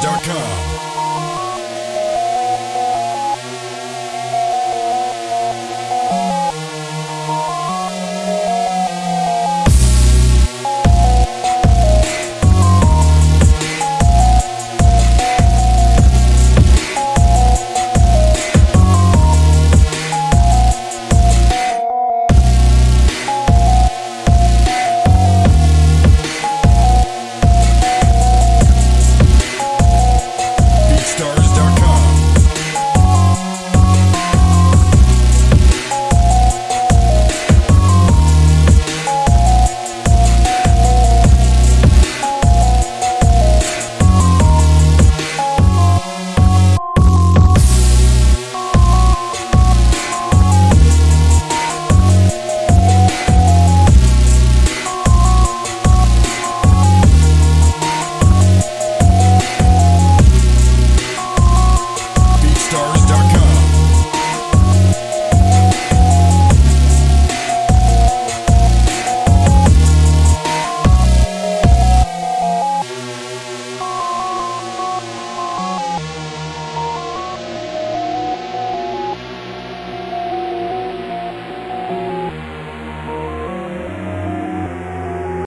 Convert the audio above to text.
DJs.com.